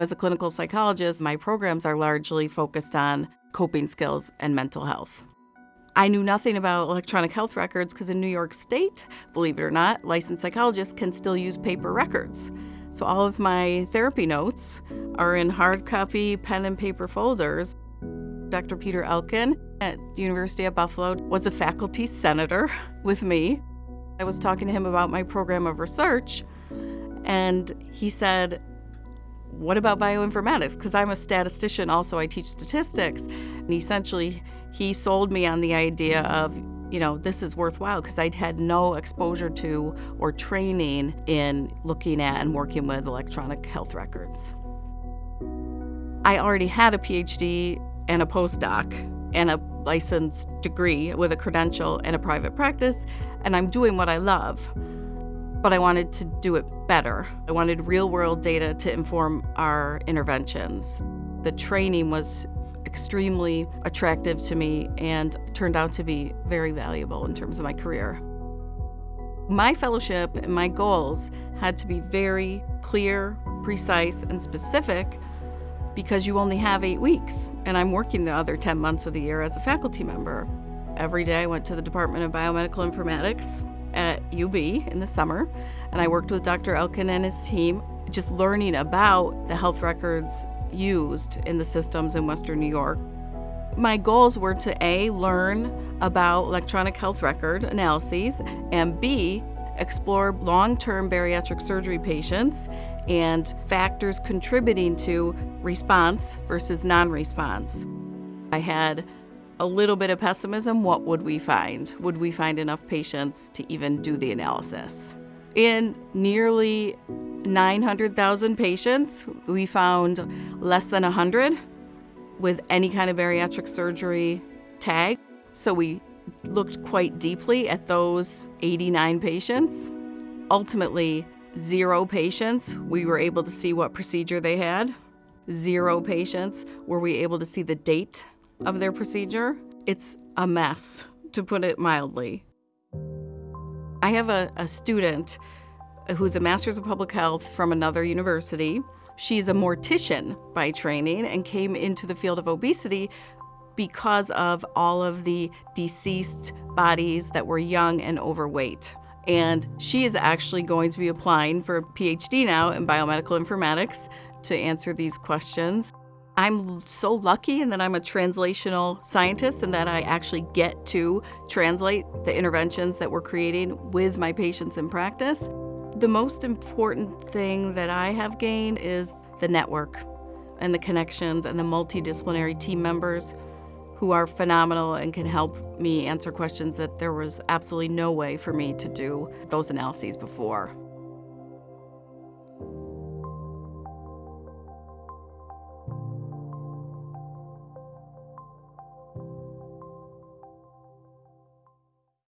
As a clinical psychologist, my programs are largely focused on coping skills and mental health. I knew nothing about electronic health records because in New York State, believe it or not, licensed psychologists can still use paper records. So all of my therapy notes are in hard copy pen and paper folders. Dr. Peter Elkin at the University of Buffalo was a faculty senator with me. I was talking to him about my program of research, and he said, what about bioinformatics? Because I'm a statistician, also I teach statistics. And essentially, he sold me on the idea of, you know, this is worthwhile because I'd had no exposure to or training in looking at and working with electronic health records. I already had a PhD and a postdoc and a licensed degree with a credential and a private practice, and I'm doing what I love but I wanted to do it better. I wanted real world data to inform our interventions. The training was extremely attractive to me and turned out to be very valuable in terms of my career. My fellowship and my goals had to be very clear, precise, and specific because you only have eight weeks, and I'm working the other 10 months of the year as a faculty member. Every day I went to the Department of Biomedical Informatics at UB in the summer, and I worked with Dr. Elkin and his team, just learning about the health records used in the systems in Western New York. My goals were to A, learn about electronic health record analyses, and B, explore long-term bariatric surgery patients and factors contributing to response versus non-response. I had a little bit of pessimism, what would we find? Would we find enough patients to even do the analysis? In nearly 900,000 patients, we found less than 100 with any kind of bariatric surgery tag. So we looked quite deeply at those 89 patients. Ultimately, zero patients, we were able to see what procedure they had. Zero patients were we able to see the date of their procedure. It's a mess, to put it mildly. I have a, a student who's a master's of public health from another university. She's a mortician by training and came into the field of obesity because of all of the deceased bodies that were young and overweight. And she is actually going to be applying for a PhD now in biomedical informatics to answer these questions. I'm so lucky in that I'm a translational scientist and that I actually get to translate the interventions that we're creating with my patients in practice. The most important thing that I have gained is the network and the connections and the multidisciplinary team members who are phenomenal and can help me answer questions that there was absolutely no way for me to do those analyses before.